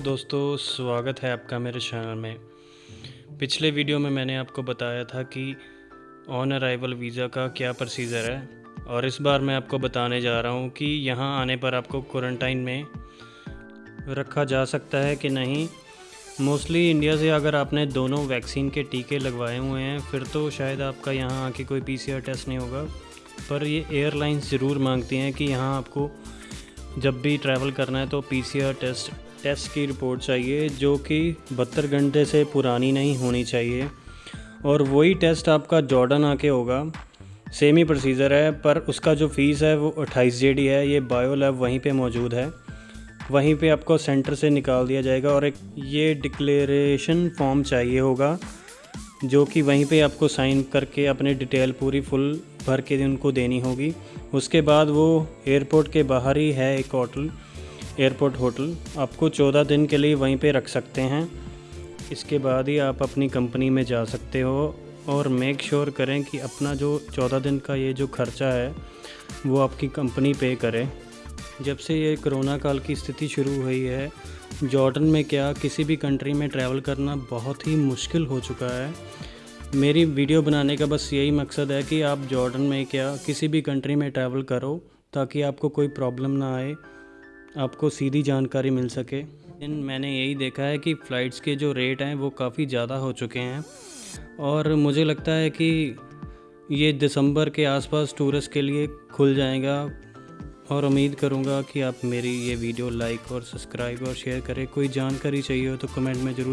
दोस्तों, स्वागत है आपका मेरे चैनल में। पिछले वीडियो में मैंने आपको बताया था कि ऑन अराइवल वीज़ा का क्या प्रोसीजर है और इस बार मैं आपको बताने जा रहा हूँ कि यहाँ आने पर आपको क्वारंटाइन में रखा जा सकता है कि नहीं। मोस्टली इंडिया से अगर आपने दोनों वैक्सीन के टीके लगवाए हुए हैं, फिर तो शायद आपका यहाँ आके कोई पीसीआर टेस्ट नहीं होगा। पर ये एयरलाइंस ज़रूर मांगती हैं कि यहाँ आपको जब भी ट्रैवल करना है तो पीसीआर टेस्ट टेस्ट की रिपोर्ट चाहिए, जो कि बहत्तर घंटे से पुरानी नहीं होनी चाहिए। और वही टेस्ट आपका जॉर्डन आके होगा। सेम ही प्रोसीजर है, पर उसका जो फ़ीस है वो अट्ठाईस जे है। ये बायो लैब वहीं पे मौजूद है। वहीं पे आपको सेंटर से निकाल दिया जाएगा और एक ये डिक्लेरेशन फॉर्म चाहिए होगा, जो कि वहीं पे आपको साइन करके अपने डिटेल पूरी फुल भर के उनको देनी होगी। उसके बाद वो एयरपोर्ट के बाहर ही है एक होटल। Airport hotel. आपको चौदह दिन के लिए वहीं पे रख सकते हैं। इसके बाद ही आप अपनी कंपनी में जा सकते हो और मेक श्योर sure करें कि अपना जो चौदह दिन का ये जो खर्चा है, वो आपकी कंपनी पे करे। जब से ये कोरोना काल की स्थिति शुरू हुई है, जॉर्डन में क्या किसी भी कंट्री में ट्रैवल करना बहुत ही मुश्किल हो चुका है। मेरी वीडियो बनाने का बस यही मकसद है कि आप जॉर्डन में क्या किसी भी कंट्री में ट्रैवल करो ताकि आपको कोई प्रॉब्लम ना आए। आपको सीधी जानकारी मिल सके। लेकिन मैंने यही देखा है कि फ़्लाइट्स के जो रेट हैं वो काफ़ी ज़्यादा हो चुके हैं। और मुझे लगता है कि ये दिसंबर के आसपास टूरिस्ट के लिए खुल जाएगा। और उम्मीद करूँगा कि आप मेरी ये वीडियो लाइक और सब्सक्राइब और शेयर करें। कोई जानकारी चाहिए हो तो कमेंट में ज़रूर